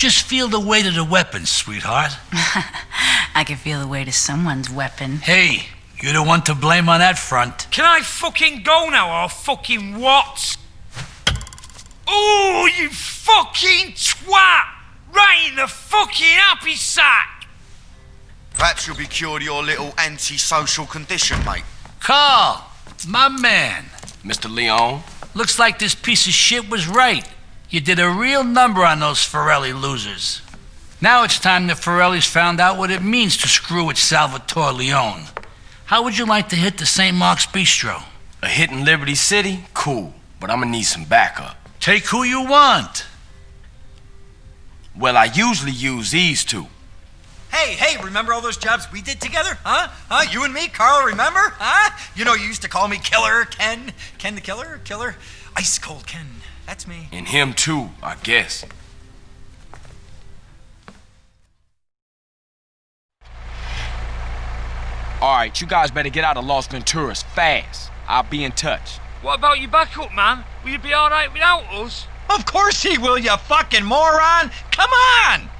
Just feel the weight of the weapon, sweetheart. I can feel the weight of someone's weapon. Hey, you're the one to blame on that front. Can I fucking go now or fucking what? Oh, you fucking twat! Right in the fucking happy sack! Perhaps you'll be cured of your little antisocial condition, mate. Carl, my man. Mr. Leone? Looks like this piece of shit was right. You did a real number on those Forelli losers. Now it's time the Forellis found out what it means to screw with Salvatore Leone. How would you like to hit the St. Mark's Bistro? A hit in Liberty City? Cool, but I'm gonna need some backup. Take who you want. Well, I usually use these two. Hey, hey, remember all those jobs we did together? Huh? Huh? You and me, Carl, remember? Huh? You know, you used to call me Killer Ken. Ken the Killer? Killer? Ice Cold Ken. That's me. And him too, I guess. Alright, you guys better get out of Los Venturas fast. I'll be in touch. What about your backup, man? Will you be alright without us? Of course he will, you fucking moron! Come on!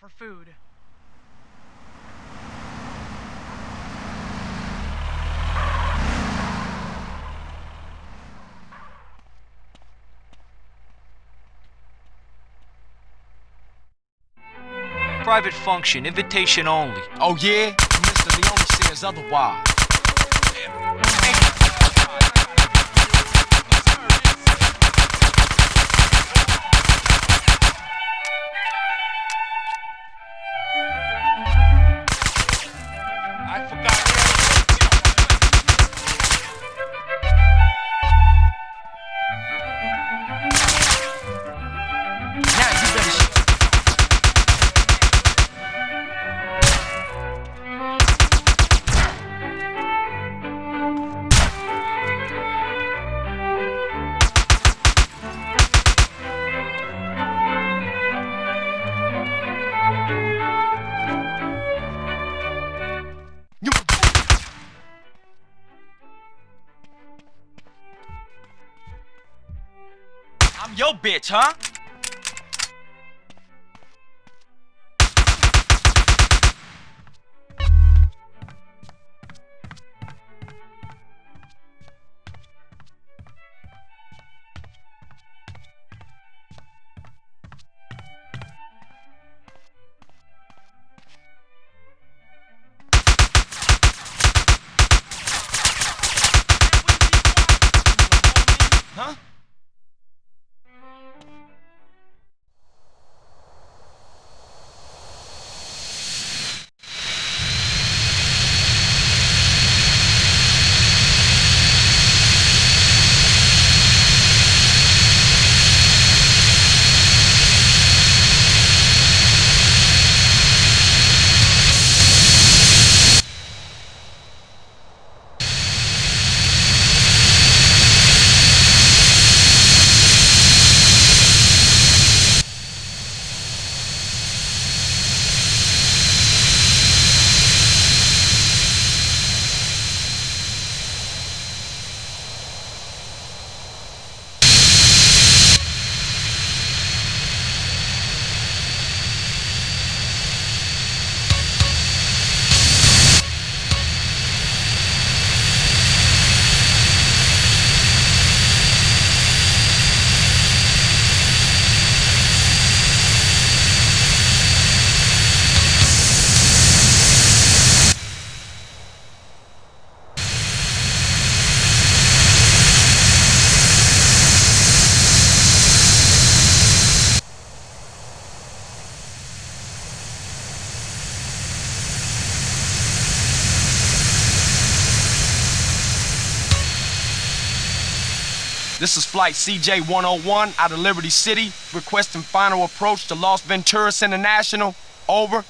For food. Private function, invitation only. Oh yeah? Mr. Leone says otherwise. Yo, bitch, huh? This is Flight CJ 101 out of Liberty City, requesting final approach to Los Venturas International. Over.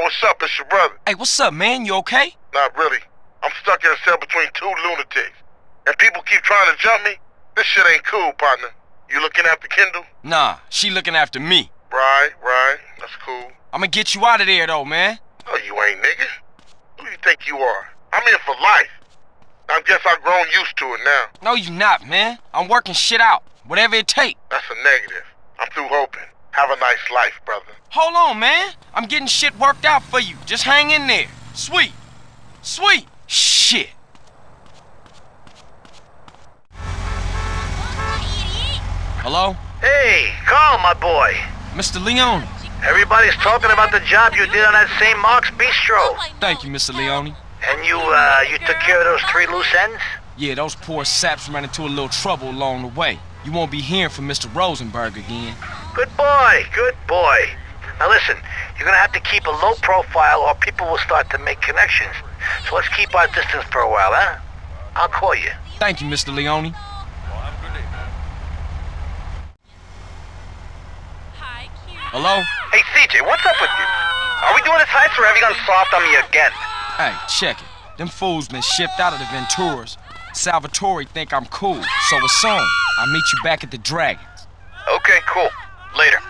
What's up? It's your brother. Hey, what's up, man? You okay? Not really. I'm stuck in a cell between two lunatics. And people keep trying to jump me. This shit ain't cool, partner. You looking after Kendl? Nah, she looking after me. Right, right. That's cool. I'ma get you out of there, though, man. No, you ain't, nigga. Who you think you are? I'm here for life. I guess I've grown used to it now. No, you not, man. I'm working shit out. Whatever it take. That's a negative. I'm through hoping. Have a nice life, brother. Hold on, man. I'm getting shit worked out for you. Just hang in there. Sweet. Sweet. Shit. Hello? Hey, Carl, my boy. Mr. Leone. Everybody's talking about the job you did on that St. Mark's Bistro. Thank you, Mr. Leone. And you, uh, you took care of those three loose ends? Yeah, those poor saps ran into a little trouble along the way. You won't be hearing from Mr. Rosenberg again. Good boy, good boy. Now listen, you're gonna have to keep a low profile or people will start to make connections. So let's keep our distance for a while, huh? I'll call you. Thank you, Mr. Leone. Hello? Hey, CJ, what's up with you? Are we doing this heist or have you gone soft on me again? Hey, check it. Them fools been shipped out of the Venturas. Salvatore think I'm cool, so it's on. I'll meet you back at the Dragons. Okay, cool. Later.